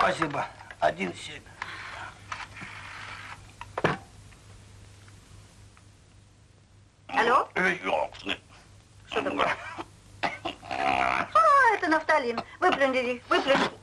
Спасибо. Один семь. Алло? Что такое? А, это нафталин. Выплюнь, Диди, выплюнь.